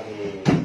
lagi